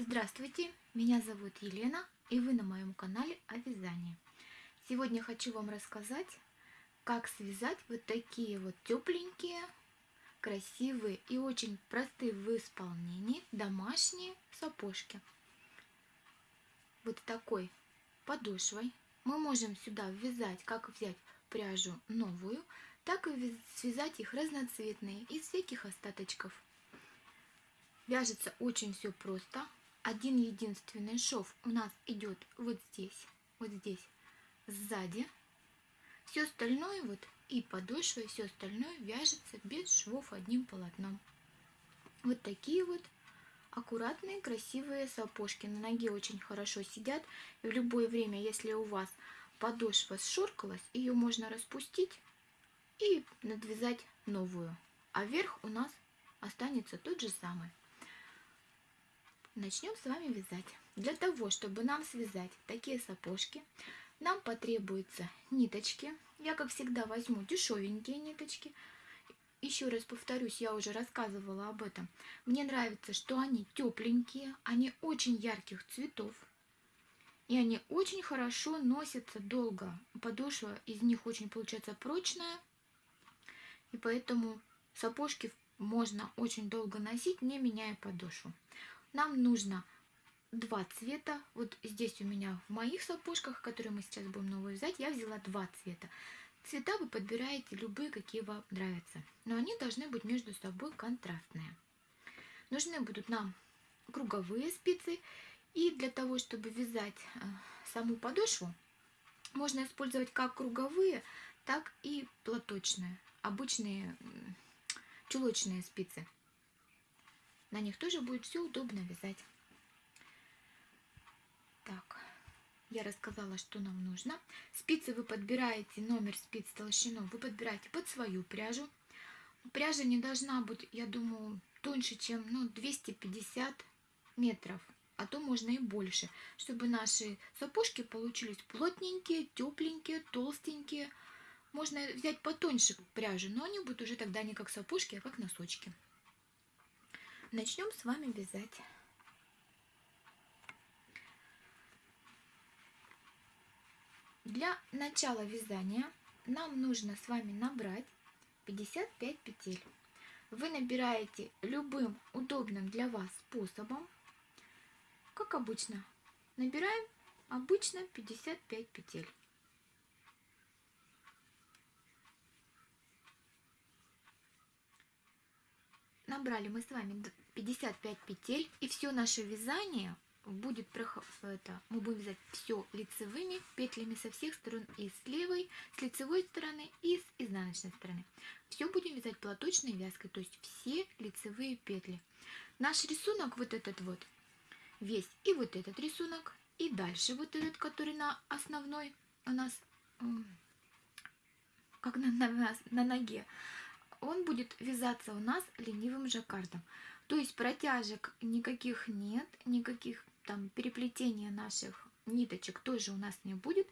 Здравствуйте, меня зовут Елена и вы на моем канале о вязании. Сегодня хочу вам рассказать, как связать вот такие вот тепленькие, красивые и очень простые в исполнении домашние сапожки. Вот такой подошвой мы можем сюда ввязать, как взять пряжу новую, так и связать их разноцветные из всяких остаточков. Вяжется очень все просто. Один единственный шов у нас идет вот здесь, вот здесь, сзади. Все остальное вот и подошва, и все остальное вяжется без швов одним полотном. Вот такие вот аккуратные, красивые сапожки. На ноге очень хорошо сидят. И в любое время, если у вас подошва сшоркалась, ее можно распустить и надвязать новую. А верх у нас останется тот же самый. Начнем с вами вязать. Для того, чтобы нам связать такие сапожки, нам потребуются ниточки. Я, как всегда, возьму дешевенькие ниточки. Еще раз повторюсь, я уже рассказывала об этом. Мне нравится, что они тепленькие, они очень ярких цветов. И они очень хорошо носятся долго. Подошва из них очень получается прочная. И поэтому сапожки можно очень долго носить, не меняя подошву. Нам нужно два цвета. Вот здесь у меня в моих сапожках, которые мы сейчас будем новые взять, я взяла два цвета. Цвета вы подбираете любые, какие вам нравятся. Но они должны быть между собой контрастные. Нужны будут нам круговые спицы. И для того, чтобы вязать э, саму подошву, можно использовать как круговые, так и платочные обычные чулочные спицы. На них тоже будет все удобно вязать. Так, я рассказала, что нам нужно. Спицы вы подбираете, номер спиц, толщину вы подбираете под свою пряжу. Пряжа не должна быть, я думаю, тоньше, чем ну, 250 метров, а то можно и больше, чтобы наши сапожки получились плотненькие, тепленькие, толстенькие, можно взять потоньше пряжу, но они будут уже тогда не как сапожки, а как носочки. Начнем с вами вязать. Для начала вязания нам нужно с вами набрать 55 петель. Вы набираете любым удобным для вас способом, как обычно. Набираем обычно 55 петель. Набрали мы с вами 55 петель, и все наше вязание будет это, мы будем вязать все лицевыми петлями со всех сторон и с левой, с лицевой стороны и с изнаночной стороны. Все будем вязать платочной вязкой, то есть все лицевые петли. Наш рисунок вот этот вот, весь, и вот этот рисунок, и дальше вот этот, который на основной у нас, как на, на, на ноге, он будет вязаться у нас ленивым жаккардом. То есть протяжек никаких нет, никаких там переплетения наших ниточек тоже у нас не будет.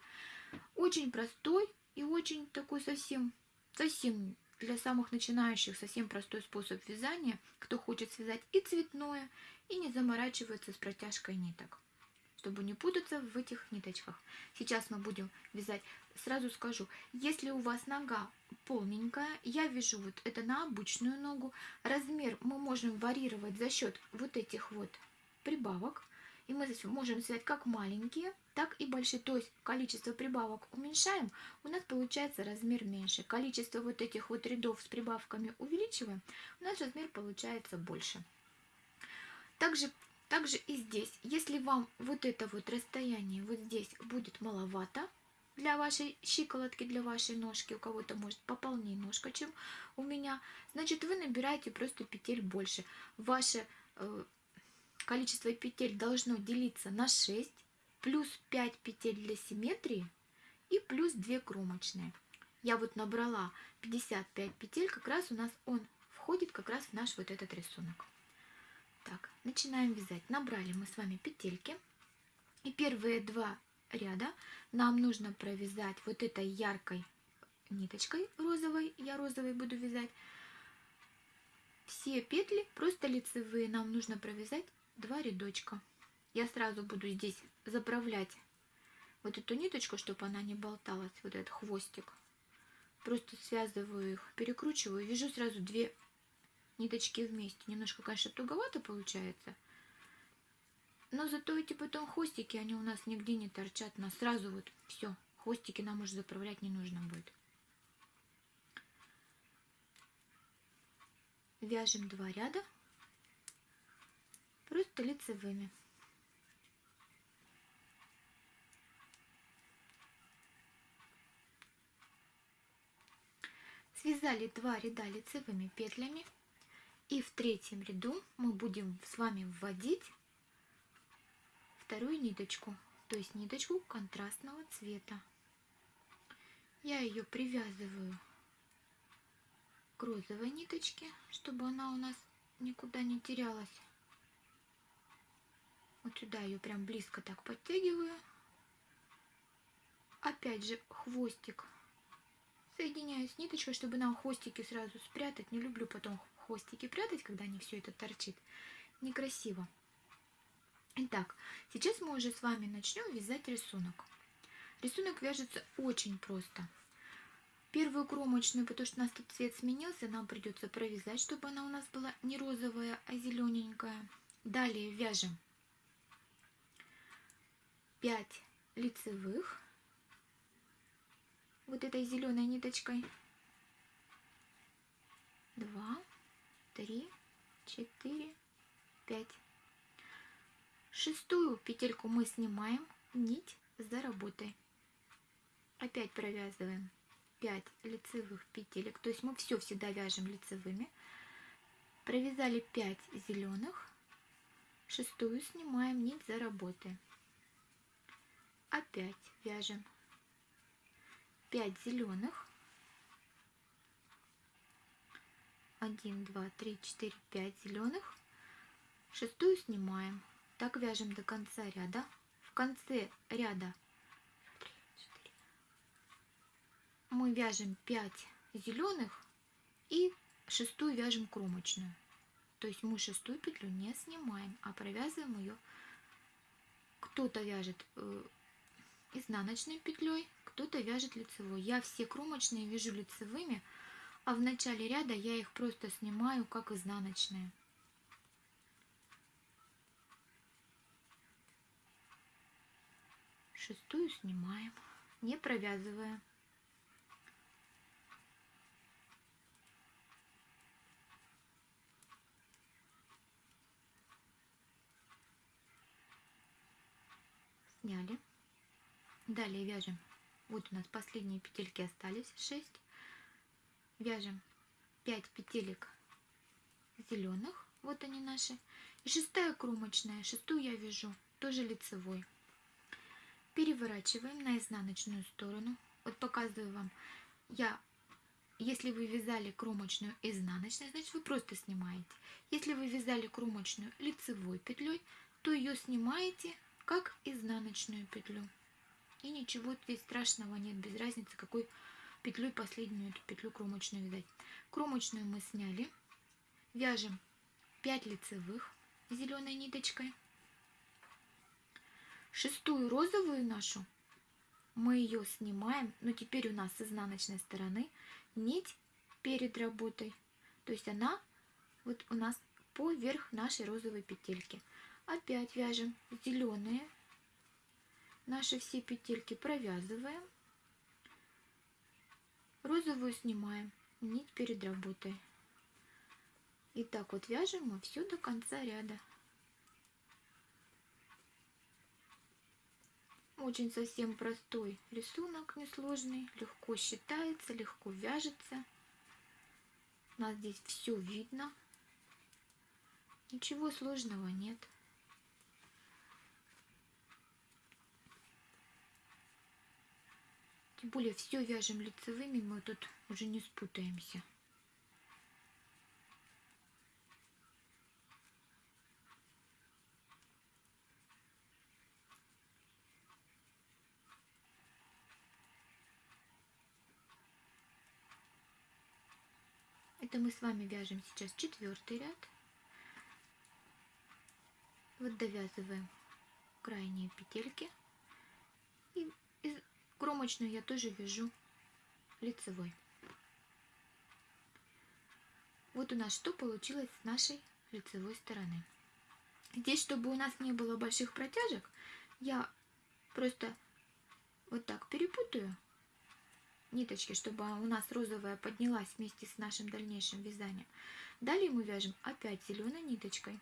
Очень простой и очень такой совсем, совсем для самых начинающих совсем простой способ вязания, кто хочет связать и цветное, и не заморачивается с протяжкой ниток чтобы не путаться в этих ниточках. Сейчас мы будем вязать. Сразу скажу, если у вас нога полненькая, я вяжу вот это на обычную ногу. Размер мы можем варьировать за счет вот этих вот прибавок. И мы здесь можем связать как маленькие, так и большие. То есть количество прибавок уменьшаем, у нас получается размер меньше. Количество вот этих вот рядов с прибавками увеличиваем, у нас размер получается больше. Также также и здесь, если вам вот это вот расстояние вот здесь будет маловато для вашей щиколотки, для вашей ножки, у кого-то может пополнее ножка, чем у меня, значит вы набираете просто петель больше. Ваше э, количество петель должно делиться на 6, плюс 5 петель для симметрии и плюс 2 кромочные. Я вот набрала 55 петель, как раз у нас он входит как раз в наш вот этот рисунок. Так, начинаем вязать. Набрали мы с вами петельки. И первые два ряда нам нужно провязать вот этой яркой ниточкой розовой. Я розовой буду вязать. Все петли просто лицевые. Нам нужно провязать два рядочка. я сразу буду здесь заправлять вот эту ниточку, чтобы она не болталась, вот этот хвостик. Просто связываю их, перекручиваю, вяжу сразу две ниточки вместе. Немножко, конечно, туговато получается. Но зато эти потом хвостики, они у нас нигде не торчат. У нас сразу вот все, хвостики нам уже заправлять не нужно будет. Вяжем два ряда просто лицевыми. Связали два ряда лицевыми петлями. И в третьем ряду мы будем с вами вводить вторую ниточку, то есть ниточку контрастного цвета. Я ее привязываю к розовой ниточке, чтобы она у нас никуда не терялась. Вот сюда ее прям близко так подтягиваю. Опять же хвостик соединяю с ниточкой, чтобы нам хвостики сразу спрятать. Не люблю потом хвостики прятать, когда не все это торчит. Некрасиво. Итак, сейчас мы уже с вами начнем вязать рисунок. Рисунок вяжется очень просто. Первую кромочную, потому что у нас тут цвет сменился, нам придется провязать, чтобы она у нас была не розовая, а зелененькая. Далее вяжем 5 лицевых вот этой зеленой ниточкой. Два, три, четыре, пять. Шестую петельку мы снимаем, нить за работой. Опять провязываем 5 лицевых петелек, то есть мы все всегда вяжем лицевыми. Провязали 5 зеленых, шестую снимаем нить за работой. Опять вяжем 5 зеленых. 1, 2, 3, 4, 5 зеленых. Шестую снимаем. Так вяжем до конца ряда. В конце ряда 3, 4. мы вяжем 5 зеленых и шестую вяжем кромочную. То есть мы шестую петлю не снимаем, а провязываем ее. Кто-то вяжет э, изнаночной петлей, кто-то вяжет лицевой. Я все кромочные вяжу лицевыми, а в начале ряда я их просто снимаю как изнаночные. Шестую снимаем, не провязывая. Сняли. Далее вяжем. Вот у нас последние петельки остались. 6 вяжем 5 петелек зеленых вот они наши. И шестая кромочная шестую я вяжу. Тоже лицевой переворачиваем на изнаночную сторону вот показываю вам я если вы вязали кромочную изнаночной значит вы просто снимаете если вы вязали кромочную лицевой петлей то ее снимаете как изнаночную петлю и ничего здесь страшного нет, без разницы, какой петлей последнюю эту петлю кромочную вязать. Кромочную мы сняли. Вяжем 5 лицевых зеленой ниточкой. Шестую розовую нашу мы ее снимаем, но теперь у нас с изнаночной стороны нить перед работой. То есть она вот у нас поверх нашей розовой петельки. Опять вяжем зеленые наши все петельки провязываем, розовую снимаем, нить перед работой. И так вот вяжем мы все до конца ряда. Очень совсем простой рисунок, несложный, легко считается, легко вяжется. У нас здесь все видно. Ничего сложного нет. Тем более все вяжем лицевыми, мы тут уже не спутаемся. Это мы с вами вяжем сейчас четвертый ряд. Вот довязываем крайние петельки. И, и кромочную я тоже вяжу лицевой. Вот у нас что получилось с нашей лицевой стороны. Здесь, чтобы у нас не было больших протяжек, я просто вот так перепутаю ниточки, чтобы у нас розовая поднялась вместе с нашим дальнейшим вязанием. Далее мы вяжем опять зеленой ниточкой.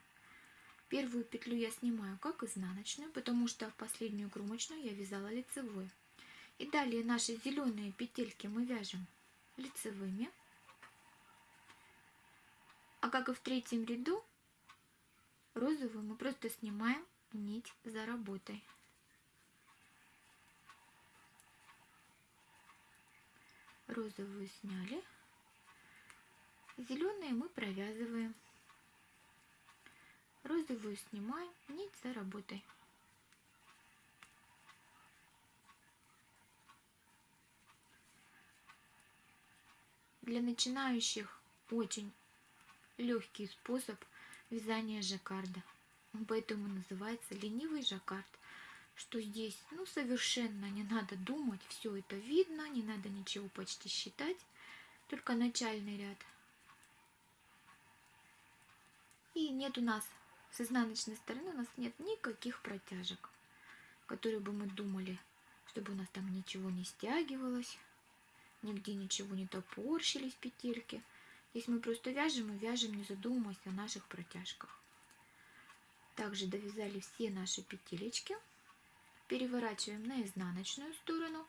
Первую петлю я снимаю как изнаночную, потому что последнюю кромочную я вязала лицевой. И далее наши зеленые петельки мы вяжем лицевыми. А как и в третьем ряду, розовую мы просто снимаем нить за работой. Розовую сняли. Зеленые мы провязываем. Розовую снимаем, нить за работой. Для начинающих очень легкий способ вязания жаккарда. Поэтому называется ленивый жаккард что здесь ну совершенно не надо думать, все это видно, не надо ничего почти считать, только начальный ряд. И нет у нас с изнаночной стороны у нас нет никаких протяжек, которые бы мы думали, чтобы у нас там ничего не стягивалось, нигде ничего не топорщились петельки. Здесь мы просто вяжем и вяжем, не задумываясь о наших протяжках. Также довязали все наши петелечки переворачиваем на изнаночную сторону.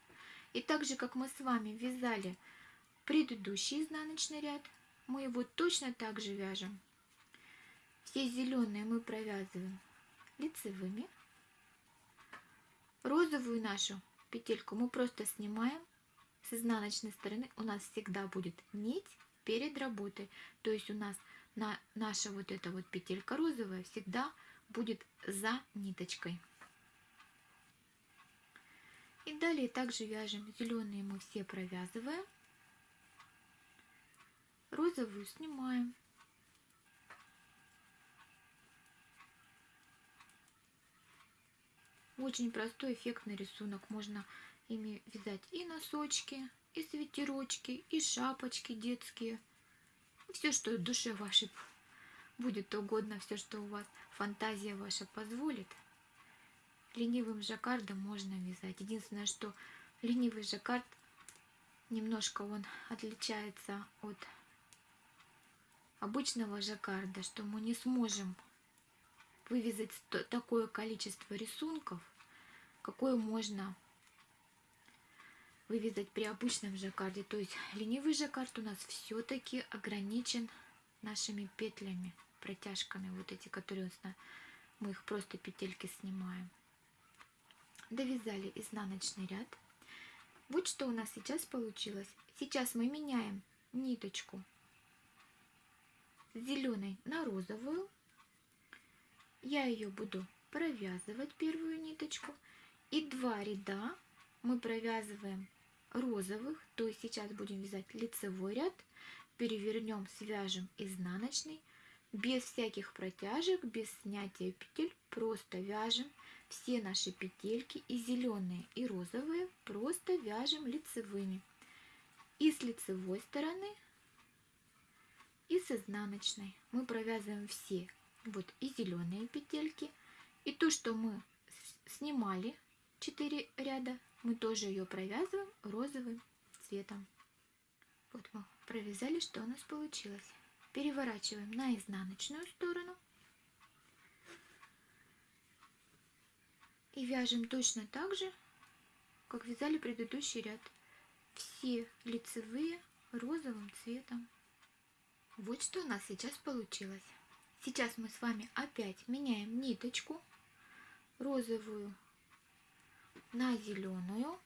И так же, как мы с вами вязали предыдущий изнаночный ряд, мы его точно так же вяжем. Все зеленые мы провязываем лицевыми. Розовую нашу петельку мы просто снимаем с изнаночной стороны. У нас всегда будет нить перед работой. То есть у нас на наша вот эта вот петелька розовая всегда будет за ниточкой. И далее также вяжем. Зеленые мы все провязываем. Розовую снимаем. Очень простой эффектный рисунок. Можно ими вязать и носочки, и свитерочки, и шапочки детские. Все, что душе вашей будет угодно, все, что у вас фантазия ваша позволит – ленивым жаккардом можно вязать. Единственное, что ленивый жаккард немножко он отличается от обычного жаккарда, что мы не сможем вывязать такое количество рисунков, какое можно вывязать при обычном жаккарде. То есть ленивый жаккард у нас все-таки ограничен нашими петлями, протяжками, вот эти, которые мы их просто петельки снимаем довязали изнаночный ряд. Вот что у нас сейчас получилось. Сейчас мы меняем ниточку с зеленой на розовую. Я ее буду провязывать первую ниточку. И два ряда мы провязываем розовых, то есть сейчас будем вязать лицевой ряд, перевернем, свяжем изнаночный, без всяких протяжек, без снятия петель, просто вяжем все наши петельки и зеленые, и розовые просто вяжем лицевыми. И с лицевой стороны, и с изнаночной. Мы провязываем все. Вот и зеленые петельки. И то, что мы снимали 4 ряда, мы тоже ее провязываем розовым цветом. Вот мы провязали, что у нас получилось. Переворачиваем на изнаночную сторону И вяжем точно так же, как вязали предыдущий ряд. Все лицевые розовым цветом. Вот что у нас сейчас получилось. Сейчас мы с вами опять меняем ниточку розовую на зеленую.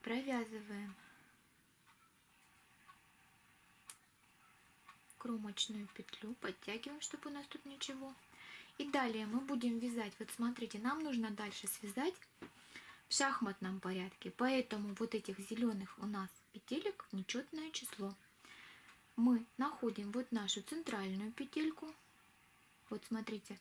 Провязываем кромочную петлю, подтягиваем, чтобы у нас тут ничего и далее мы будем вязать, вот смотрите, нам нужно дальше связать в шахматном порядке, поэтому вот этих зеленых у нас петелек нечетное число. Мы находим вот нашу центральную петельку, вот смотрите,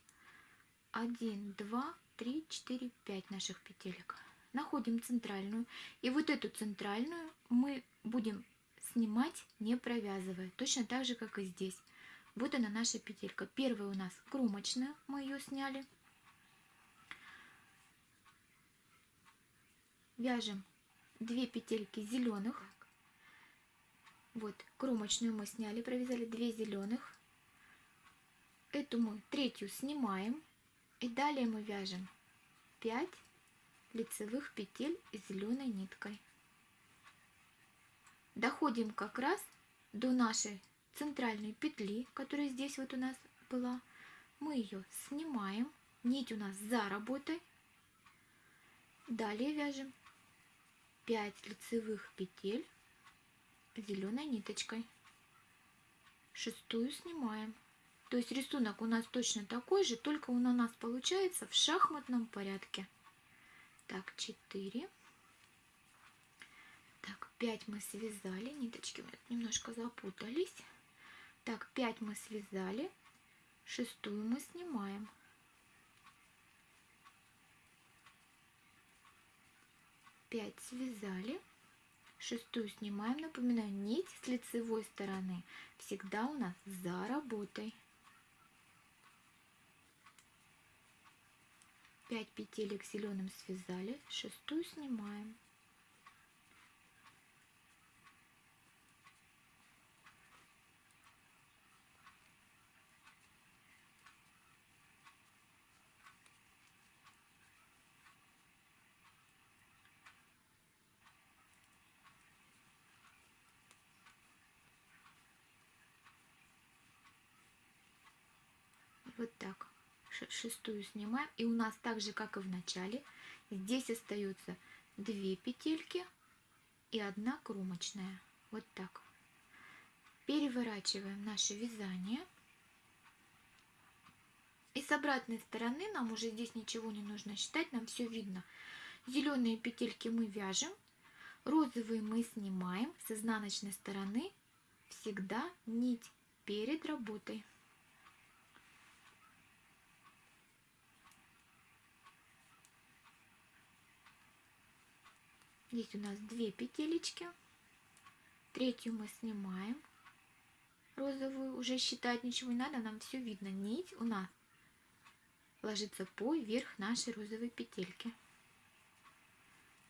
1, 2, 3, 4, 5 наших петелек. Находим центральную. И вот эту центральную мы будем снимать, не провязывая. Точно так же, как и здесь. Вот она наша петелька. Первая у нас кромочная, мы ее сняли. Вяжем 2 петельки зеленых. Вот, кромочную мы сняли, провязали 2 зеленых. Эту мы третью снимаем. И далее мы вяжем 5 лицевых петель зеленой ниткой. Доходим как раз до нашей центральной петли, которая здесь вот у нас была. Мы ее снимаем. Нить у нас за работой. Далее вяжем 5 лицевых петель зеленой ниточкой. Шестую снимаем. То есть рисунок у нас точно такой же, только он у нас получается в шахматном порядке. Так, 4. Так, 5 мы связали, ниточки немножко запутались. Так, 5 мы связали, шестую мы снимаем. Пять связали, шестую снимаем. Напоминаю, нить с лицевой стороны всегда у нас за работой. 5 петелек зеленым связали, шестую снимаем. Вот так шестую снимаем. И у нас так же, как и в начале, здесь остается 2 петельки и одна кромочная. Вот так. Переворачиваем наше вязание. И с обратной стороны нам уже здесь ничего не нужно считать, нам все видно. Зеленые петельки мы вяжем, розовые мы снимаем. С изнаночной стороны всегда нить перед работой. Здесь у нас две петелечки. Третью мы снимаем. Розовую уже считать ничего не надо, нам все видно. Нить у нас ложится поверх нашей розовой петельки.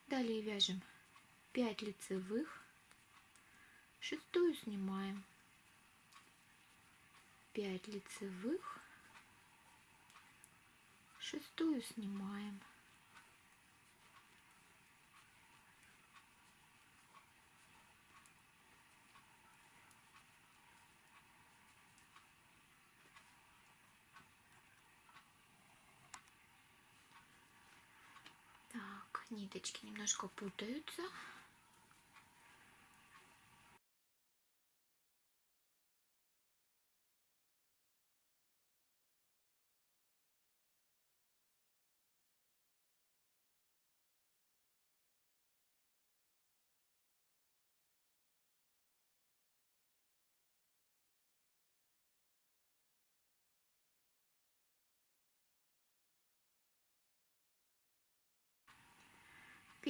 Далее вяжем 5 лицевых, шестую снимаем, 5 лицевых, шестую снимаем, ниточки немножко путаются.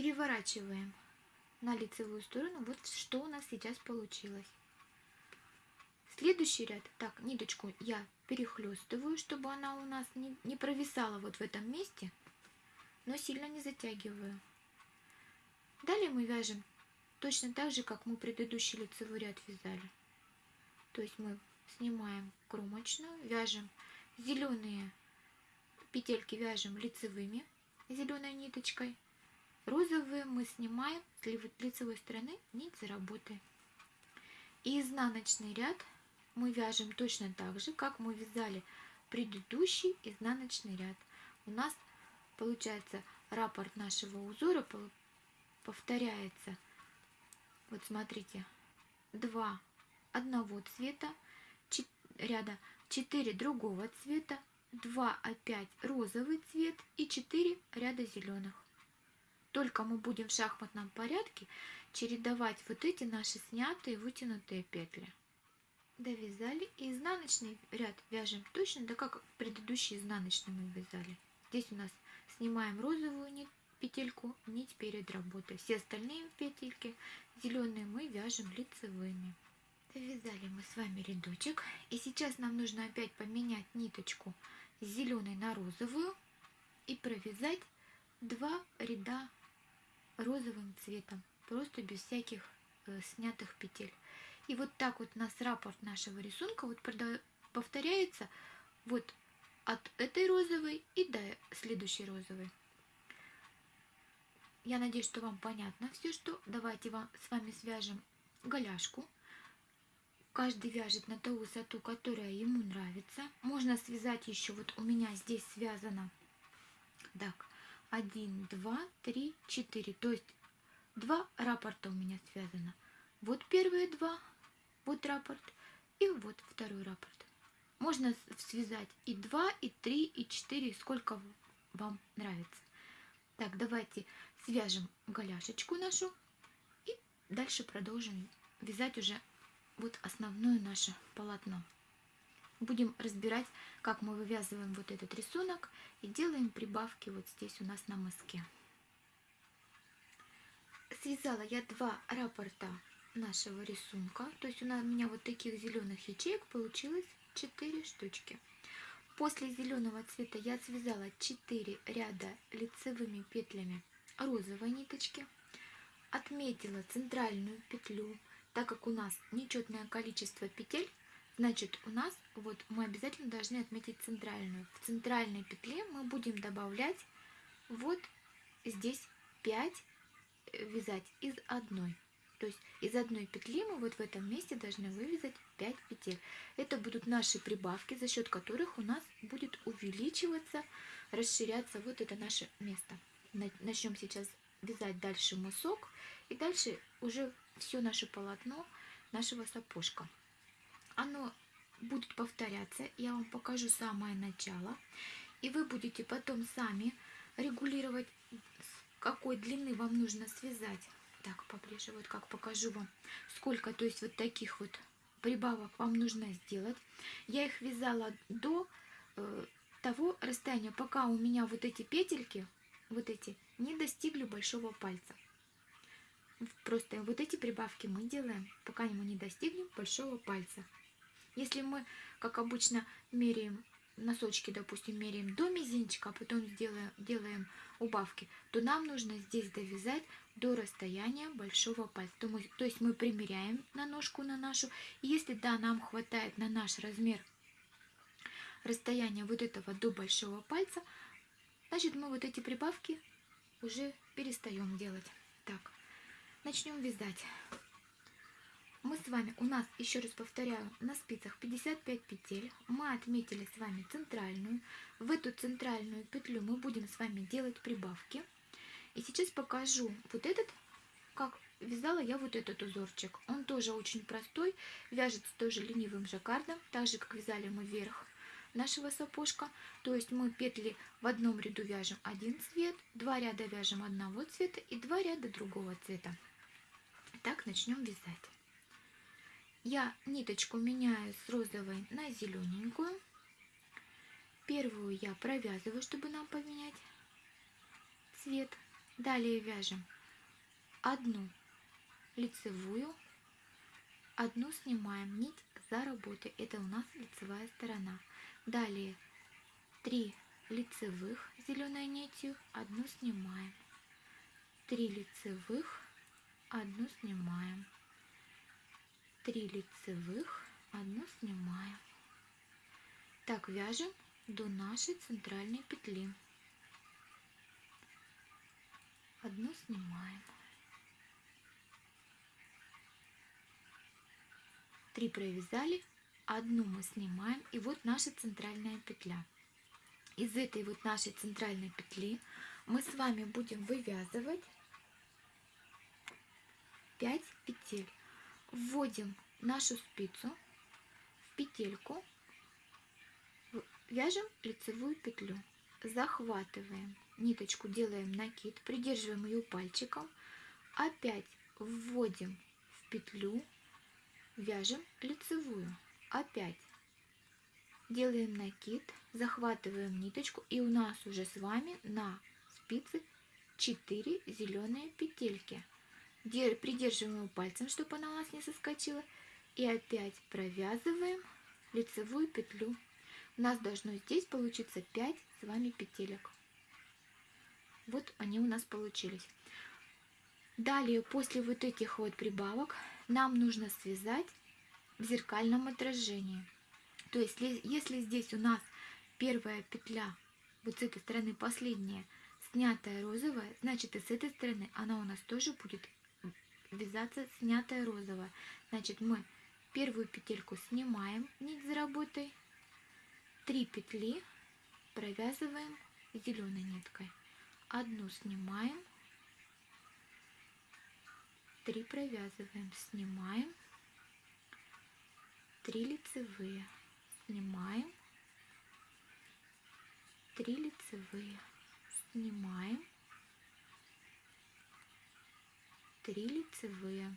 Переворачиваем на лицевую сторону. Вот что у нас сейчас получилось. Следующий ряд. Так, ниточку я перехлестываю, чтобы она у нас не, не провисала вот в этом месте, но сильно не затягиваю. Далее мы вяжем точно так же, как мы предыдущий лицевой ряд вязали. То есть мы снимаем кромочную, вяжем зеленые петельки, вяжем лицевыми зеленой ниточкой, Розовые мы снимаем с лицевой стороны нить за работой. И изнаночный ряд мы вяжем точно так же, как мы вязали предыдущий изнаночный ряд. У нас получается раппорт нашего узора повторяется. Вот смотрите, два одного цвета, ряда 4 другого цвета, 2 опять розовый цвет и 4 ряда зеленых. Только мы будем в шахматном порядке чередовать вот эти наши снятые вытянутые петли. довязали и изнаночный ряд вяжем точно так как предыдущий изнаночный мы вязали. Здесь у нас снимаем розовую нить петельку нить перед работой все остальные петельки зеленые мы вяжем лицевыми. Довязали мы с вами рядочек. И сейчас нам нужно опять поменять ниточку зеленой на розовую и провязать два ряда розовым цветом просто без всяких э, снятых петель и вот так вот у нас раппорт нашего рисунка вот повторяется вот от этой розовой и до следующей розовой. Я надеюсь, что вам понятно все, что давайте вам, с вами свяжем голяшку. Каждый вяжет на ту высоту, которая ему нравится. Можно связать еще, вот у меня здесь связано, так, 1, 2, 3, 4, то есть два раппорта у меня связано. Вот первые два, вот раппорт и вот второй раппорт. Можно связать и 2, и 3, и 4, сколько вам нравится. Так, давайте свяжем голяшечку нашу и дальше продолжим вязать уже вот основное наше полотно. Будем разбирать, как мы вывязываем вот этот рисунок и делаем прибавки вот здесь у нас на мыске. Связала я два раппорта нашего рисунка. То есть у меня вот таких зеленых ячеек получилось 4 штучки. После зеленого цвета я связала 4 ряда лицевыми петлями розовой ниточки. Отметила центральную петлю. Так как у нас нечетное количество петель, значит у нас вот мы обязательно должны отметить центральную. В центральной петле мы будем добавлять вот здесь 5 э, вязать из одной. То есть из одной петли мы вот в этом месте должны вывязать 5 петель. Это будут наши прибавки, за счет которых у нас будет увеличиваться, расширяться вот это наше место. Начнем сейчас вязать дальше мысок и дальше уже все наше полотно нашего сапожка. Оно будет повторяться, я вам покажу самое начало, и вы будете потом сами регулировать, какой длины вам нужно связать так, поближе, вот как покажу вам, сколько, то есть вот таких вот прибавок вам нужно сделать. Я их вязала до э, того расстояния, пока у меня вот эти петельки, вот эти, не достигли большого пальца. Просто вот эти прибавки мы делаем, пока мы не достигнем большого пальца. Если мы, как обычно, меряем носочки, допустим, меряем до мизинчика, а потом сделаем, делаем убавки, то нам нужно здесь довязать до расстояния большого пальца. То, мы, то есть мы примеряем на ножку на нашу. И если да, нам хватает на наш размер расстояния вот этого до большого пальца, значит мы вот эти прибавки уже перестаем делать. Так, начнем вязать мы с вами, у нас, еще раз повторяю, на спицах 55 петель. Мы отметили с вами центральную. В эту центральную петлю мы будем с вами делать прибавки. И сейчас покажу вот этот, как вязала я вот этот узорчик. Он тоже очень простой, вяжется тоже ленивым жаккардом, так же, как вязали мы вверх нашего сапожка. То есть мы петли в одном ряду вяжем один цвет, два ряда вяжем одного цвета и два ряда другого цвета. Так начнем вязать я ниточку меняю с розовой на зелененькую. Первую я провязываю, чтобы нам поменять цвет. Далее вяжем одну лицевую, одну снимаем нить за работой. Это у нас лицевая сторона. Далее три лицевых зеленой нитью, одну снимаем. Три лицевых, одну снимаем. 3 лицевых, одну снимаем. Так вяжем до нашей центральной петли. Одну снимаем. Три провязали, одну мы снимаем, и вот наша центральная петля. Из этой вот нашей центральной петли мы с вами будем вывязывать 5 петель вводим нашу спицу в петельку, вяжем лицевую петлю, захватываем ниточку, делаем накид, придерживаем ее пальчиком, опять вводим в петлю, вяжем лицевую. опять делаем накид, захватываем ниточку и у нас уже с вами на спице 4 зеленые петельки. Придерживаем пальцем, чтобы она у нас не соскочила. И опять провязываем лицевую петлю. У нас должно здесь получиться 5 с вами петелек. Вот они у нас получились. Далее, после вот этих вот прибавок, нам нужно связать в зеркальном отражении. То есть, если здесь у нас первая петля, вот с этой стороны последняя, снятая розовая, значит и с этой стороны она у нас тоже будет вязаться снятая розовая. Значит, мы первую петельку снимаем нить за работой, три петли провязываем зеленой ниткой. Одну снимаем, три провязываем, снимаем, три лицевые, снимаем, три лицевые, снимаем, три лицевые.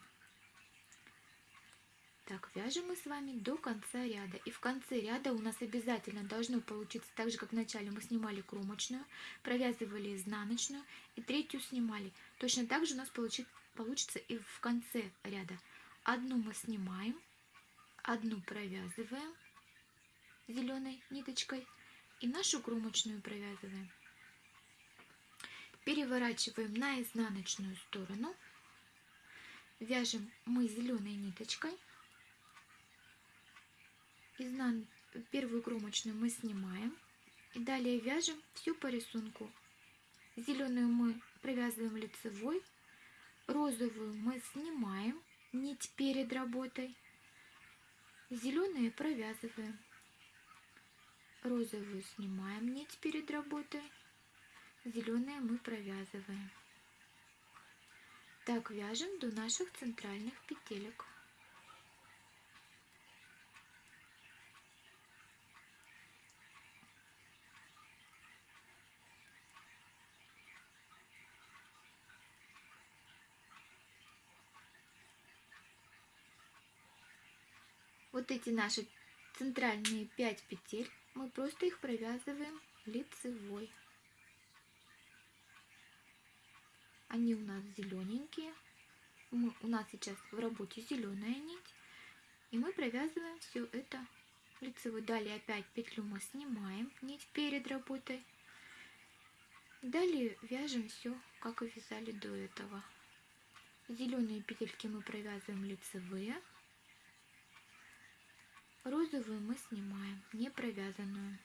Так, вяжем мы с вами до конца ряда. И в конце ряда у нас обязательно должно получиться так же, как в начале мы снимали кромочную, провязывали изнаночную и третью снимали. Точно так же у нас получит, получится и в конце ряда. Одну мы снимаем, одну провязываем зеленой ниточкой и нашу кромочную провязываем. Переворачиваем на изнаночную сторону. Вяжем мы зеленой ниточкой. Изнан... Первую кромочную мы снимаем. И далее вяжем всю по рисунку. Зеленую мы провязываем лицевой. Розовую мы снимаем нить перед работой. Зеленые провязываем. Розовую снимаем нить перед работой. Зеленые мы провязываем. Так вяжем до наших центральных петелек. Вот эти наши центральные 5 петель, мы просто их провязываем лицевой. Они у нас зелененькие. Мы, у нас сейчас в работе зеленая нить. И мы провязываем все это лицевой. Далее опять петлю мы снимаем, нить перед работой. Далее вяжем все, как и вязали до этого. Зеленые петельки мы провязываем лицевые. Розовую мы снимаем, не провязанную.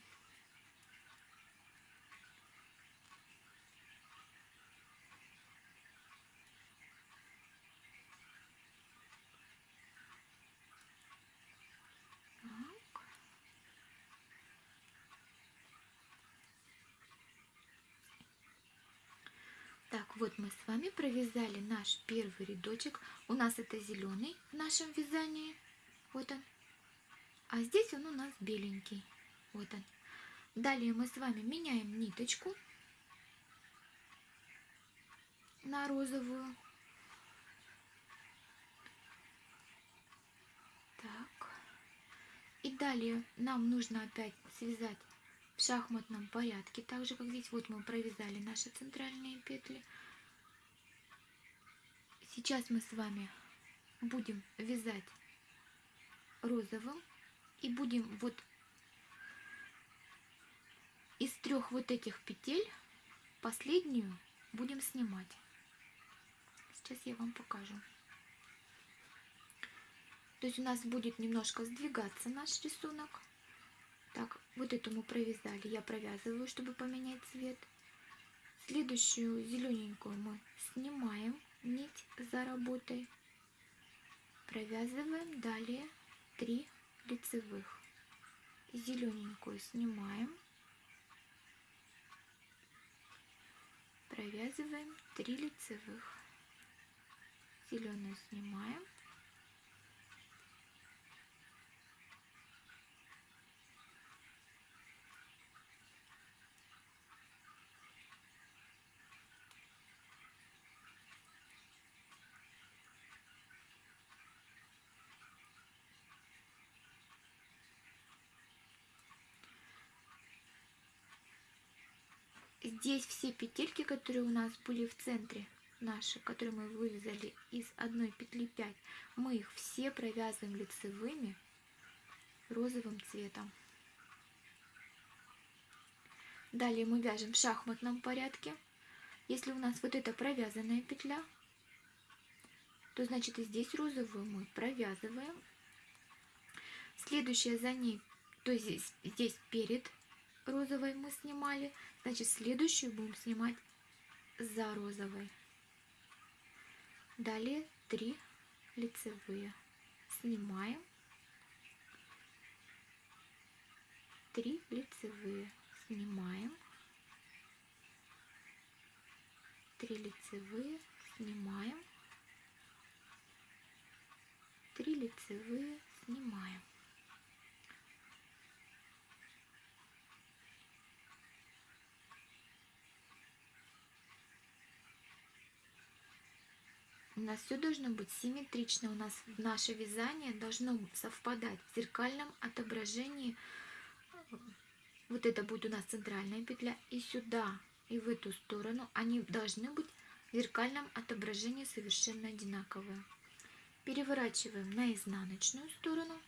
Так, вот мы с вами провязали наш первый рядочек. У нас это зеленый в нашем вязании. Вот он. А здесь он у нас беленький. Вот он. Далее мы с вами меняем ниточку на розовую. Так. И далее нам нужно опять связать в шахматном порядке, так же как здесь вот мы провязали наши центральные петли. Сейчас мы с вами будем вязать розовым и будем вот из трех вот этих петель последнюю будем снимать. Сейчас я вам покажу. То есть у нас будет немножко сдвигаться наш рисунок. Так, вот эту мы провязали. Я провязываю, чтобы поменять цвет. Следующую зелененькую мы снимаем нить за работой. Провязываем далее 3 лицевых. Зелененькую снимаем. Провязываем 3 лицевых. Зеленую снимаем. Здесь все петельки, которые у нас были в центре, наши, которые мы вывязали из одной петли 5, мы их все провязываем лицевыми розовым цветом. Далее мы вяжем в шахматном порядке. Если у нас вот эта провязанная петля, то значит и здесь розовую мы провязываем. Следующая за ней, то здесь, здесь перед розовой мы снимали, значит следующую будем снимать за розовой. Далее 3 лицевые. Снимаем. 3 лицевые. Снимаем. 3 лицевые. Снимаем. 3 лицевые. Снимаем. У нас все должно быть симметрично. У нас наше вязание должно совпадать в зеркальном отображении. Вот это будет у нас центральная петля. И сюда, и в эту сторону они должны быть в зеркальном отображении совершенно одинаковые. Переворачиваем на изнаночную сторону.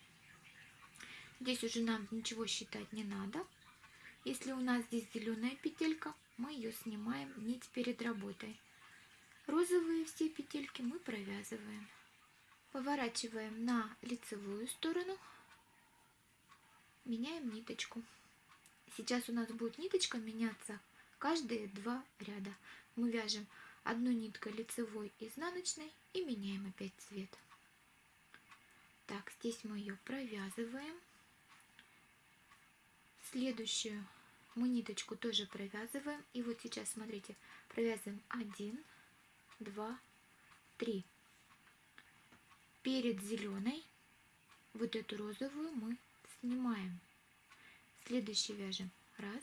Здесь уже нам ничего считать не надо. Если у нас здесь зеленая петелька, мы ее снимаем нить перед работой. Розовые все петельки мы провязываем. Поворачиваем на лицевую сторону. Меняем ниточку. Сейчас у нас будет ниточка меняться каждые два ряда. Мы вяжем одну ниткой лицевой изнаночной и меняем опять цвет. Так, здесь мы ее провязываем. Следующую мы ниточку тоже провязываем. И вот сейчас, смотрите, провязываем один, два, три. Перед зеленой вот эту розовую мы снимаем. Следующий вяжем. Раз,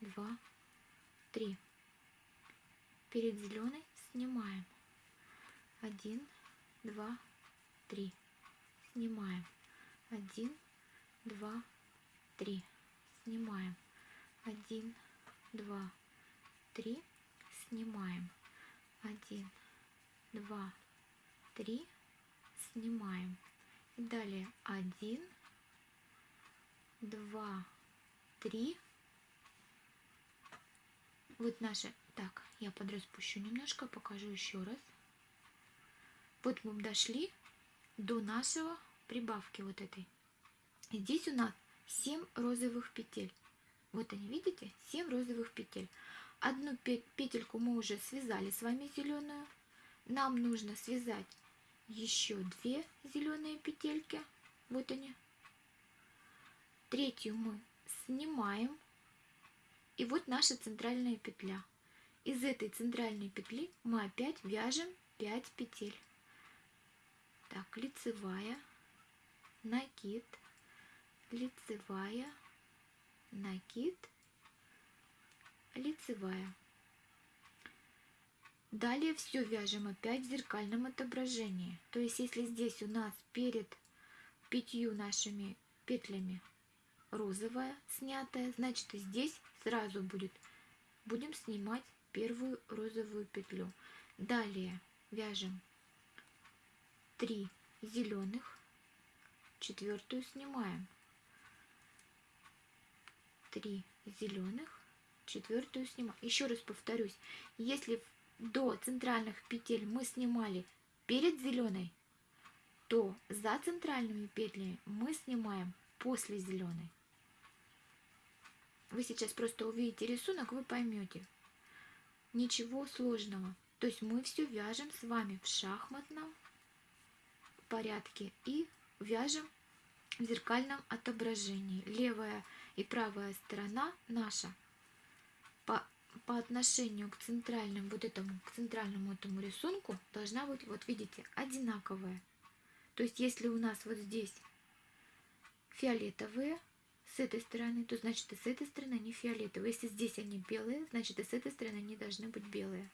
два, три. Перед зеленой снимаем. Один, два, три. Снимаем. Один, два, три. Снимаем. Один, два, три. Снимаем один, два, три, снимаем. И далее один, два, три. Вот наши... Так, я подраспущу немножко, покажу еще раз. Вот мы дошли до нашего прибавки вот этой. И здесь у нас 7 розовых петель. Вот они, видите? 7 розовых петель. Одну петельку мы уже связали с вами зеленую. Нам нужно связать еще две зеленые петельки. Вот они. Третью мы снимаем. И вот наша центральная петля. Из этой центральной петли мы опять вяжем 5 петель. Так, лицевая, накид, лицевая, накид, лицевая. Далее все вяжем опять в зеркальном отображении. То есть, если здесь у нас перед пятью нашими петлями розовая снятая, значит и здесь сразу будет, будем снимать первую розовую петлю. Далее вяжем 3 зеленых, четвертую снимаем, 3 зеленых, четвертую снимаем. Еще раз повторюсь, если до центральных петель мы снимали перед зеленой, то за центральными петлями мы снимаем после зеленой. Вы сейчас просто увидите рисунок, вы поймете. Ничего сложного. То есть мы все вяжем с вами в шахматном порядке и вяжем в зеркальном отображении. Левая и правая сторона наша по, отношению к центральному вот этому, к центральному этому рисунку должна быть, вот видите, одинаковая. То есть, если у нас вот здесь фиолетовые с этой стороны, то значит и с этой стороны они фиолетовые. Если здесь они белые, значит и с этой стороны они должны быть белые.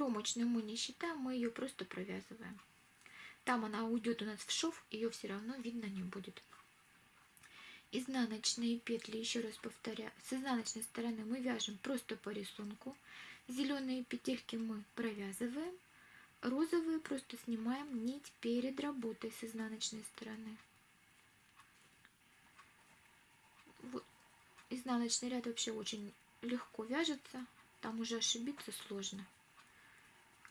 Кромочную мы не считаем, мы ее просто провязываем. Там она уйдет у нас в шов, ее все равно видно не будет. Изнаночные петли, еще раз повторяю, с изнаночной стороны мы вяжем просто по рисунку. Зеленые петельки мы провязываем, розовые просто снимаем нить перед работой с изнаночной стороны. Вот. Изнаночный ряд вообще очень легко вяжется, там уже ошибиться сложно.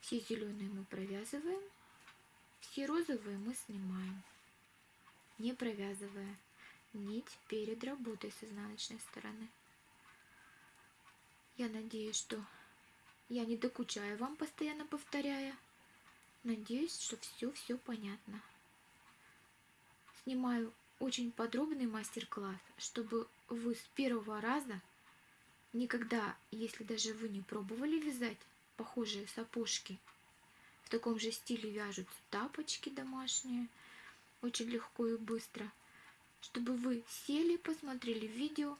Все зеленые мы провязываем, все розовые мы снимаем, не провязывая нить перед работой с изнаночной стороны. Я надеюсь, что я не докучаю вам, постоянно повторяя. Надеюсь, что все-все понятно. Снимаю очень подробный мастер-класс, чтобы вы с первого раза никогда, если даже вы не пробовали вязать похожие сапожки, в таком же стиле вяжутся тапочки домашние, очень легко и быстро, чтобы вы сели, посмотрели видео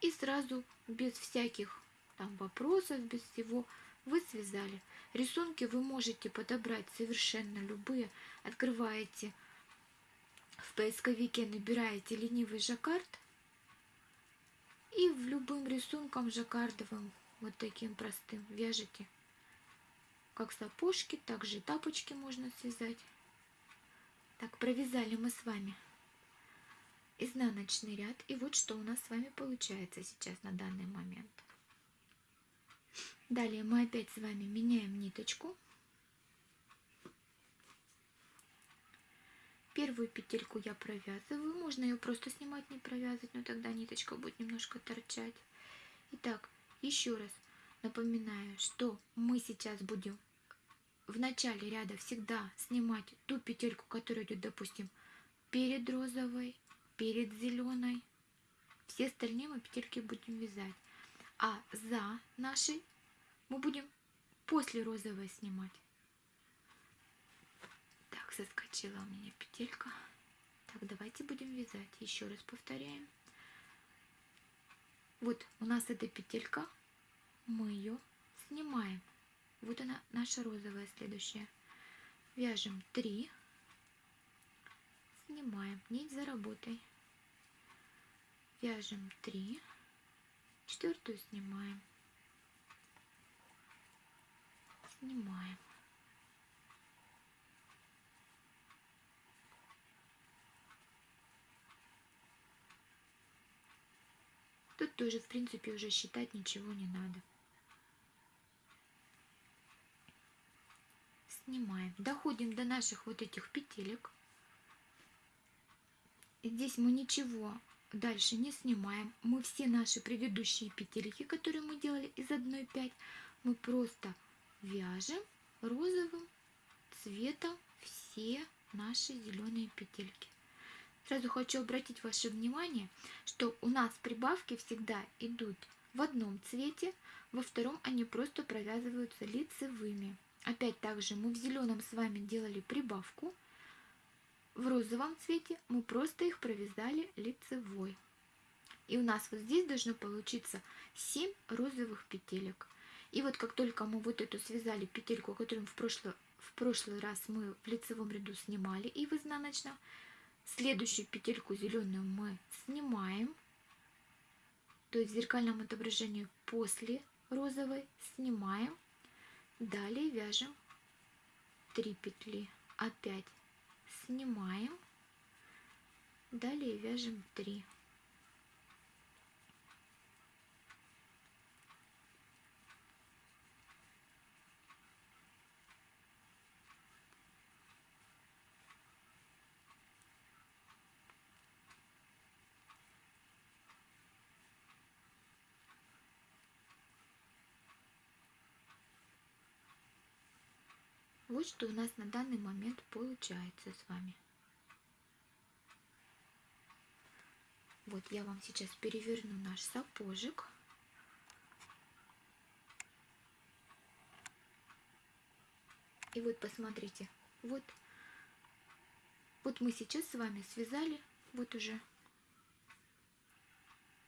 и сразу без всяких там вопросов, без всего вы связали. Рисунки вы можете подобрать совершенно любые. Открываете в поисковике, набираете ленивый жаккард и в любым рисунком жаккардовым, вот таким простым, вяжете. Как сапожки, так же и тапочки можно связать. Так, провязали мы с вами изнаночный ряд. И вот что у нас с вами получается сейчас на данный момент. Далее мы опять с вами меняем ниточку. Первую петельку я провязываю. Можно ее просто снимать, не провязывать, но тогда ниточка будет немножко торчать. Итак, еще раз напоминаю, что мы сейчас будем в начале ряда всегда снимать ту петельку, которая идет, допустим, перед розовой, перед зеленой. Все остальные мы петельки будем вязать. А за нашей мы будем после розовой снимать. Так, соскочила у меня петелька. Так, давайте будем вязать. Еще раз повторяем. Вот у нас эта петелька, мы ее снимаем. Вот она, наша розовая следующая. Вяжем 3 снимаем. Нить за работой. Вяжем 3 четвертую снимаем. Снимаем. Тут тоже в принципе уже считать ничего не надо снимаем доходим до наших вот этих петелек Здесь мы ничего дальше не снимаем. Мы все наши предыдущие петельки, которые мы делали из 1,5, мы просто вяжем розовым цветом все наши зеленые петельки. Сразу хочу обратить ваше внимание, что у нас прибавки всегда идут в одном цвете, во втором они просто провязываются лицевыми. Опять также мы в зеленом с вами делали прибавку, в розовом цвете мы просто их провязали лицевой. И у нас вот здесь должно получиться 7 розовых петелек. И вот как только мы вот эту связали петельку, которую в прошлый, в прошлый раз мы в лицевом ряду снимали и в изнаночном, следующую петельку зеленую мы снимаем, то есть в зеркальном отображении после розовой снимаем, далее вяжем 3 петли, опять снимаем, далее вяжем 3. Вот что у нас на данный момент получается с вами. Вот я вам сейчас переверну наш сапожик. И вот посмотрите, вот, вот мы сейчас с вами связали, вот уже,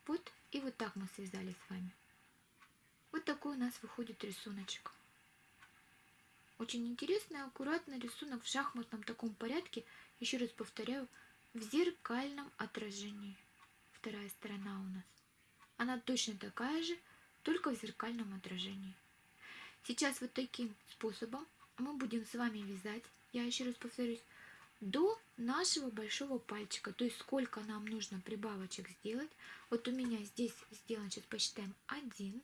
вот и вот так мы связали с вами. Вот такой у нас выходит рисуночек. Очень интересный, аккуратный рисунок в шахматном таком порядке. Еще раз повторяю, в зеркальном отражении. Вторая сторона у нас. Она точно такая же, только в зеркальном отражении. Сейчас вот таким способом мы будем с вами вязать, я еще раз повторюсь, до нашего большого пальчика. То есть сколько нам нужно прибавочек сделать. Вот у меня здесь сделан, сейчас посчитаем, 1,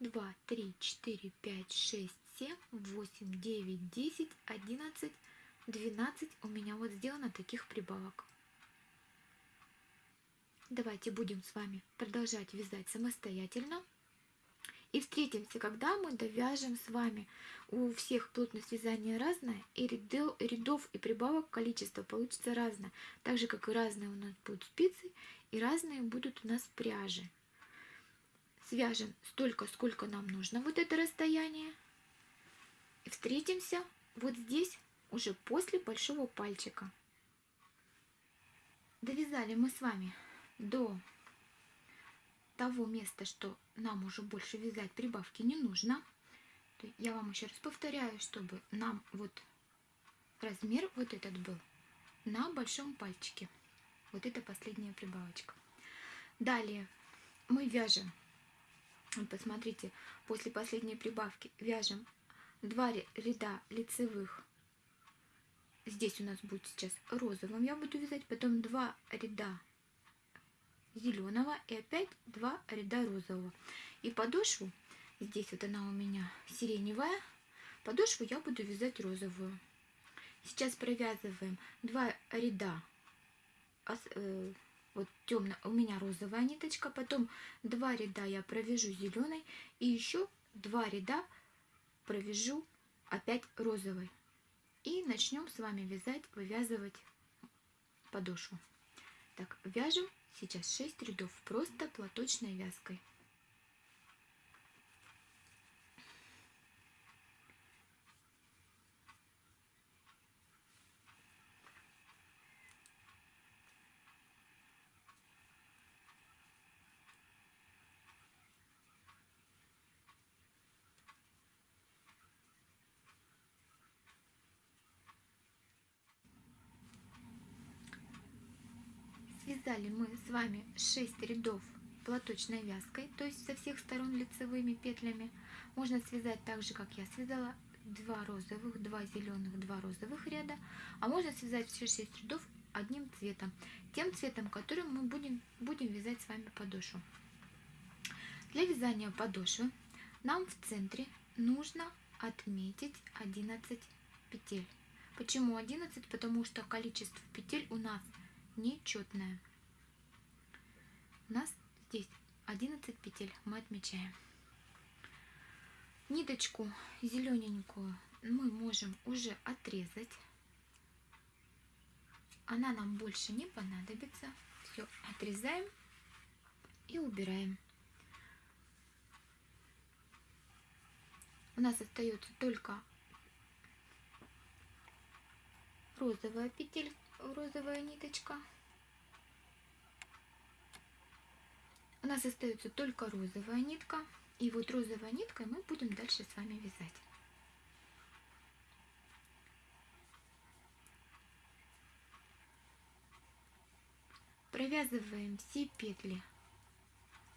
2, 3, 4, 5, 6, 7, 8, 9, 10, 11, 12. У меня вот сделано таких прибавок. Давайте будем с вами продолжать вязать самостоятельно. И встретимся, когда мы довяжем с вами. У всех плотность вязания разная, и рядов и прибавок количество получится разное. Так же, как и разные у нас будут спицы, и разные будут у нас пряжи. Свяжем столько, сколько нам нужно, вот это расстояние. Встретимся вот здесь, уже после большого пальчика. Довязали мы с вами до того места, что нам уже больше вязать прибавки не нужно. Я вам еще раз повторяю, чтобы нам вот размер вот этот был на большом пальчике. Вот это последняя прибавочка. Далее мы вяжем, посмотрите, после последней прибавки вяжем два ряда лицевых. Здесь у нас будет сейчас розовым я буду вязать, потом два ряда зеленого и опять два ряда розового. И подошву, здесь вот она у меня сиреневая, подошву я буду вязать розовую. Сейчас провязываем два ряда, э, вот темно, у меня розовая ниточка, потом два ряда я провяжу зеленой и еще два ряда провяжу опять розовой. И начнем с вами вязать, вывязывать подошву. Так, вяжем Сейчас 6 рядов просто платочной вязкой. Связали мы с вами 6 рядов платочной вязкой, то есть со всех сторон лицевыми петлями. Можно связать так же, как я связала, 2 розовых, 2 зеленых, 2 розовых ряда. А можно связать все 6 рядов одним цветом, тем цветом, которым мы будем, будем вязать с вами подошву. Для вязания подошвы нам в центре нужно отметить 11 петель. Почему 11? Потому что количество петель у нас нечетная. У нас здесь 11 петель мы отмечаем. Ниточку зелененькую мы можем уже отрезать. Она нам больше не понадобится. Все, отрезаем и убираем. У нас остается только розовая петель розовая ниточка. У нас остается только розовая нитка. И вот розовой ниткой мы будем дальше с вами вязать. Провязываем все петли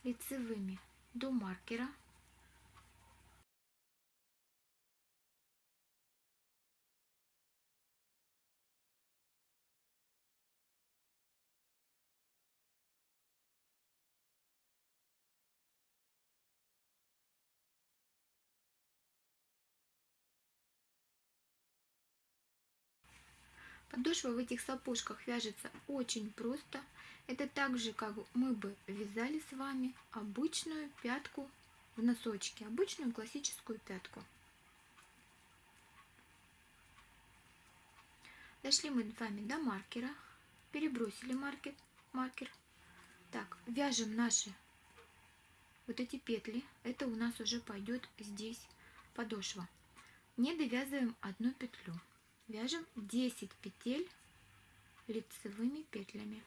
лицевыми до маркера Подошва в этих сапожках вяжется очень просто. Это так же, как мы бы вязали с вами обычную пятку в носочке, обычную классическую пятку. Дошли мы с вами до маркера, перебросили маркер, маркер. Так, вяжем наши вот эти петли. Это у нас уже пойдет здесь подошва. Не довязываем одну петлю вяжем 10 петель лицевыми петлями.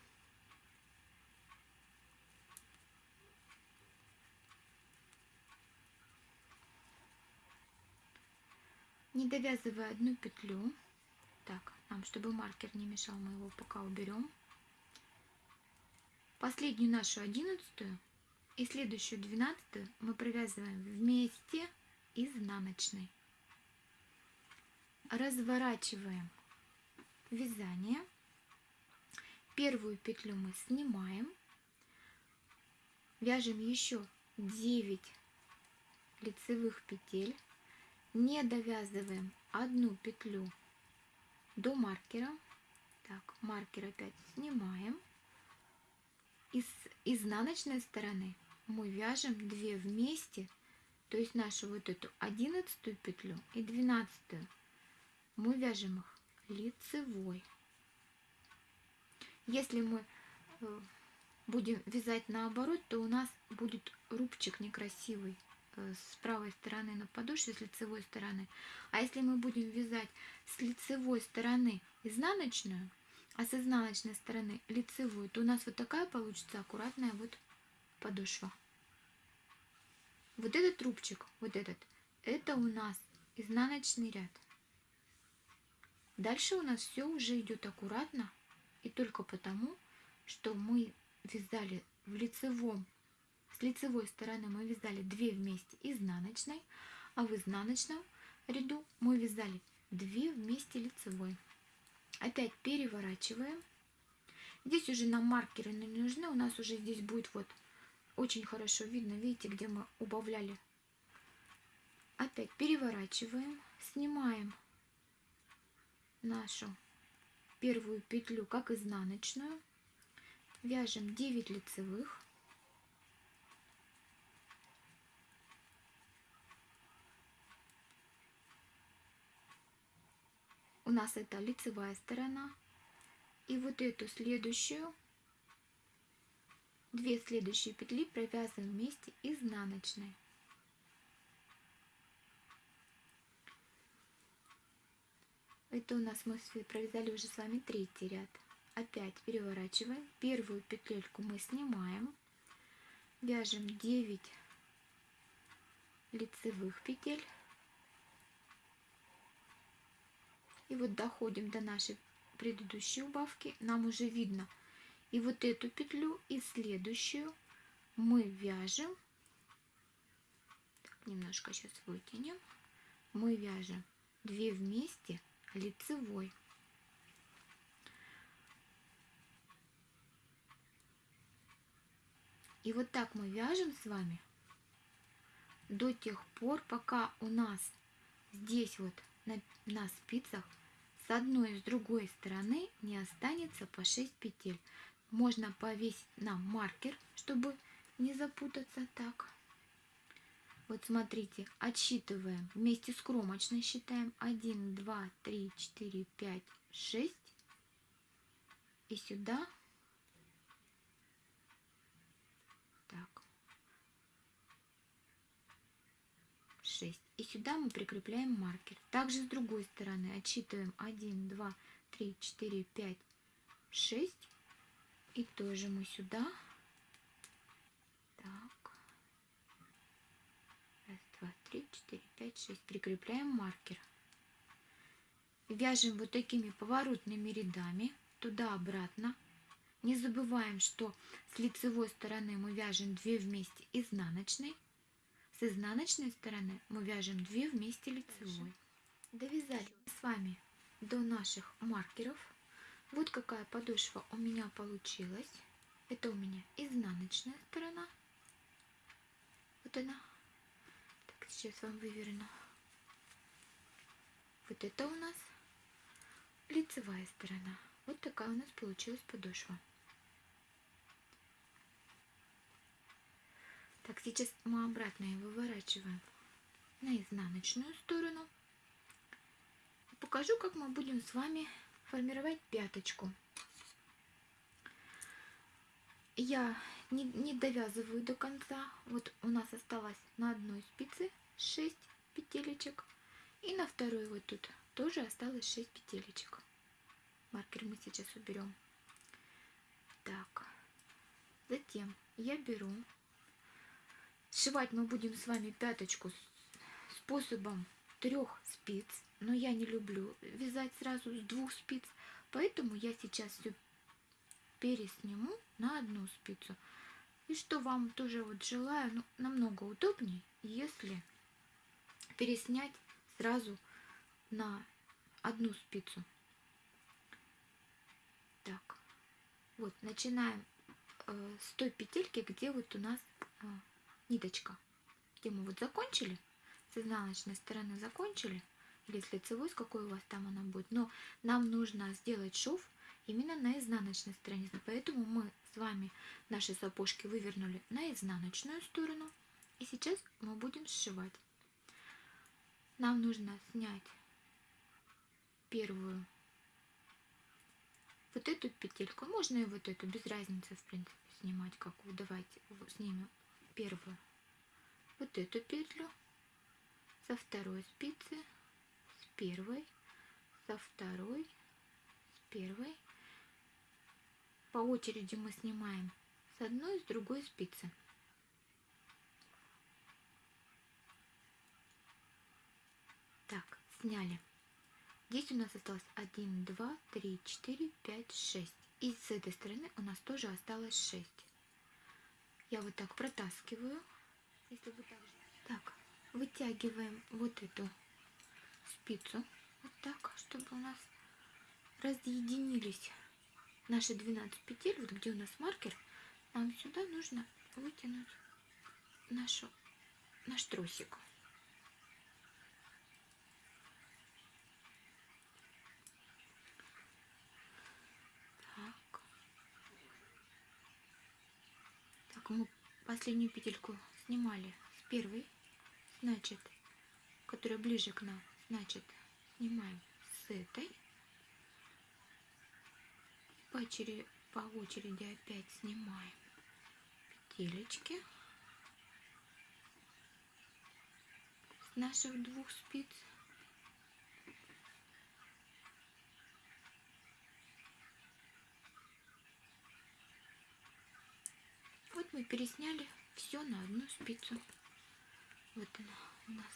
не довязывая одну петлю, так, нам, чтобы маркер не мешал, мы его пока уберем. Последнюю нашу одиннадцатую и следующую двенадцатую мы провязываем вместе изнаночной. Разворачиваем вязание. Первую петлю мы снимаем. Вяжем еще 9 лицевых петель. Не довязываем одну петлю до маркера. Так, маркер опять снимаем. И с изнаночной стороны мы вяжем 2 вместе, то есть нашу вот эту одиннадцатую петлю и двенадцатую мы вяжем их лицевой. Если мы э, будем вязать наоборот, то у нас будет рубчик некрасивый э, с правой стороны на подошве, с лицевой стороны. А если мы будем вязать с лицевой стороны изнаночную, а с изнаночной стороны лицевую, то у нас вот такая получится аккуратная вот подошва. Вот этот рубчик, вот этот, это у нас изнаночный ряд. Дальше у нас все уже идет аккуратно и только потому, что мы вязали в лицевом, с лицевой стороны мы вязали 2 вместе изнаночной, а в изнаночном ряду мы вязали 2 вместе лицевой. Опять переворачиваем. Здесь уже нам маркеры не нужны, у нас уже здесь будет вот очень хорошо видно, видите, где мы убавляли. Опять переворачиваем, снимаем нашу первую петлю как изнаночную, вяжем 9 лицевых, у нас это лицевая сторона, и вот эту следующую, две следующие петли провязываем вместе изнаночной. Это у нас мы провязали уже с вами третий ряд. Опять переворачиваем. Первую петельку мы снимаем. Вяжем 9 лицевых петель. И вот доходим до нашей предыдущей убавки. Нам уже видно и вот эту петлю, и следующую мы вяжем. Немножко сейчас вытянем. Мы вяжем 2 вместе лицевой. И вот так мы вяжем с вами до тех пор, пока у нас здесь вот на, на спицах с одной и с другой стороны не останется по 6 петель. Можно повесить на маркер, чтобы не запутаться так. Вот смотрите, отсчитываем. Вместе с кромочной считаем 1, 2, 3, 4, 5, 6. И сюда. Так. 6. И сюда мы прикрепляем маркер. Также с другой стороны отсчитываем 1, 2, 3, 4, 5, 6. И тоже мы сюда два, три, четыре, пять, шесть. Прикрепляем маркер. Вяжем вот такими поворотными рядами туда-обратно. Не забываем, что с лицевой стороны мы вяжем 2 вместе изнаночной. С изнаночной стороны мы вяжем 2 вместе лицевой. Довязали с вами до наших маркеров. Вот какая подошва у меня получилась. Это у меня изнаночная сторона. Вот она сейчас вам выверну. Вот это у нас лицевая сторона. Вот такая у нас получилась подошва. Так, сейчас мы обратно ее выворачиваем на изнаночную сторону. Покажу, как мы будем с вами формировать пяточку. Я не, не довязываю до конца. Вот у нас осталось на одной спице 6 петелечек. И на второй вот тут тоже осталось 6 петелечек. Маркер мы сейчас уберем. Так. Затем я беру. Сшивать мы будем с вами пяточку способом трех спиц, но я не люблю вязать сразу с двух спиц, поэтому я сейчас все пересниму на одну спицу. И что вам тоже вот желаю, ну, намного удобнее, если переснять сразу на одну спицу. Так, вот, начинаем э, с той петельки, где вот у нас э, ниточка. Где мы вот закончили, с изнаночной стороны закончили, или с лицевой, с какой у вас там она будет. Но нам нужно сделать шов именно на изнаночной стороне. Поэтому мы с вами наши сапожки вывернули на изнаночную сторону. И сейчас мы будем сшивать. Нам нужно снять первую вот эту петельку. Можно и вот эту, без разницы, в принципе, снимать какую. Давайте снимем первую. Вот эту петлю со второй спицы, с первой, со второй, с первой. По очереди мы снимаем с одной с другой спицы. Так, сняли. Здесь у нас осталось 1, 2, 3, 4, 5, 6. И с этой стороны у нас тоже осталось 6. Я вот так протаскиваю. Если вы так, так, вытягиваем вот эту спицу. Вот так, чтобы у нас разъединились наши 12 петель. Вот где у нас маркер, нам сюда нужно вытянуть нашу, наш тросик. Мы последнюю петельку снимали с первой, значит, которая ближе к нам, значит, снимаем с этой. По очереди, по очереди опять снимаем петелечки с наших двух спиц. Вот мы пересняли все на одну спицу. Вот она у нас.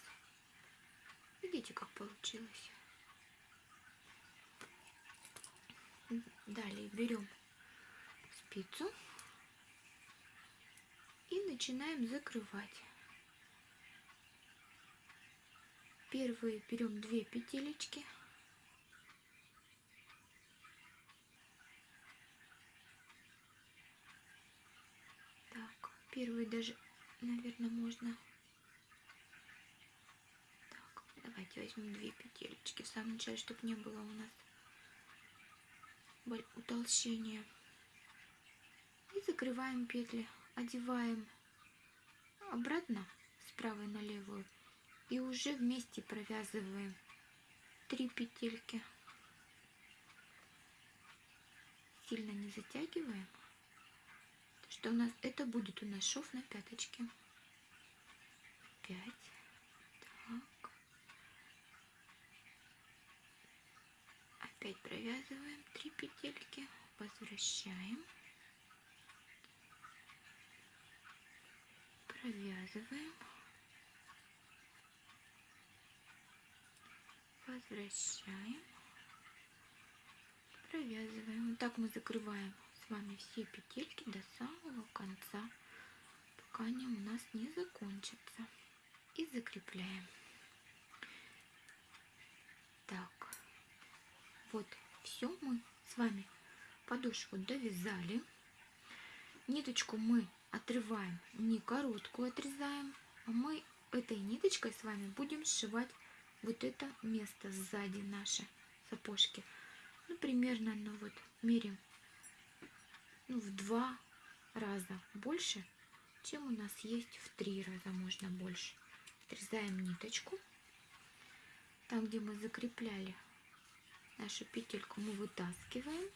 Видите, как получилось. Далее берем спицу и начинаем закрывать. Первые берем две петелечки Первый даже, наверное, можно. Так, давайте возьмем две петелечки в самом начале, чтобы не было у нас утолщения. И закрываем петли, одеваем обратно с правой на левую и уже вместе провязываем три петельки. Сильно не затягиваем что у нас это будет у нас шов на пяточке. Пять. Так. Опять провязываем три петельки, возвращаем. Провязываем. Возвращаем. Провязываем. Вот так мы закрываем вами все петельки до самого конца, пока они у нас не закончатся. И закрепляем. Так, вот все мы с вами подошву довязали. Ниточку мы отрываем, не короткую отрезаем, а мы этой ниточкой с вами будем сшивать вот это место сзади нашей сапожки. Ну, примерно, ну вот, меряем ну, в два раза больше, чем у нас есть в три раза можно больше. Отрезаем ниточку. Там, где мы закрепляли нашу петельку, мы вытаскиваем.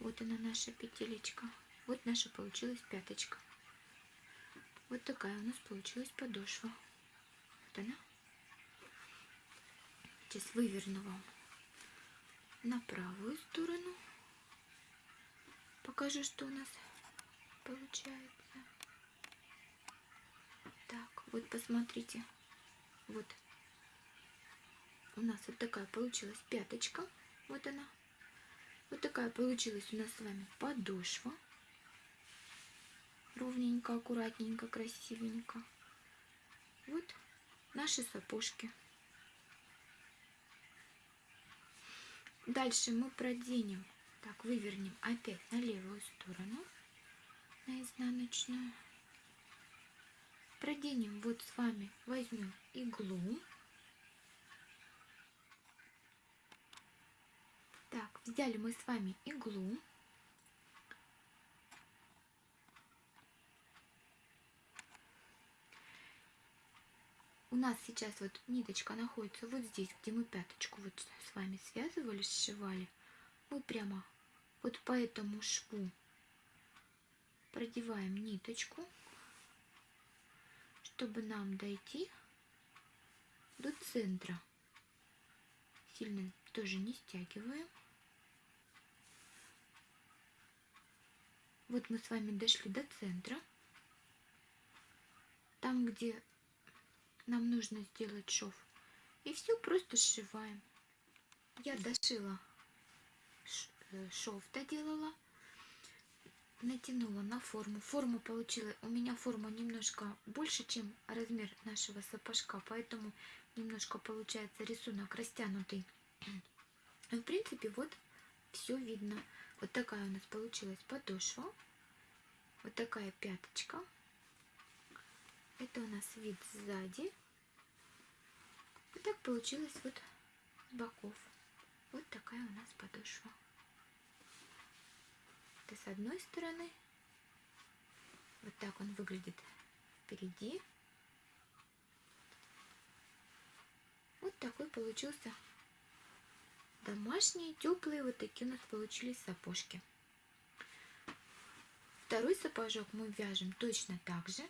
Вот она наша петелечка. Вот наша получилась пяточка. Вот такая у нас получилась подошва. Вот она. Сейчас выверну вам на правую сторону. Покажу, что у нас получается. Так, вот посмотрите. Вот. У нас вот такая получилась пяточка. Вот она. Вот такая получилась у нас с вами подошва. Ровненько, аккуратненько, красивенько. Вот наши сапожки. Дальше мы проденем, так, вывернем опять на левую сторону, на изнаночную. Проденем вот с вами, возьмем иглу. Так, взяли мы с вами иглу. У нас сейчас вот ниточка находится вот здесь, где мы пяточку вот с вами связывали, сшивали. Мы прямо вот по этому шву продеваем ниточку, чтобы нам дойти до центра. Сильно тоже не стягиваем. Вот мы с вами дошли до центра. Там, где нам нужно сделать шов. И все просто сшиваем. Я дошила э, шов доделала, натянула на форму. Форма получила, у меня форма немножко больше, чем размер нашего сапожка, поэтому немножко получается рисунок растянутый. Но, в принципе, вот все видно. Вот такая у нас получилась подошва. Вот такая пяточка. Это у нас вид сзади. Вот так получилось вот с боков. Вот такая у нас подошва. Это с одной стороны. Вот так он выглядит впереди. Вот такой получился домашние, теплые, вот такие у нас получились сапожки. Второй сапожок мы вяжем точно так же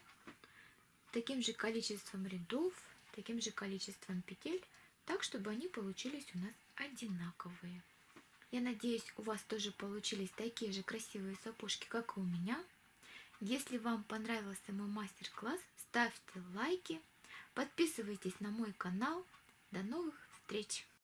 таким же количеством рядов, таким же количеством петель, так, чтобы они получились у нас одинаковые. Я надеюсь, у вас тоже получились такие же красивые сапожки, как и у меня. Если вам понравился мой мастер-класс, ставьте лайки, подписывайтесь на мой канал. До новых встреч!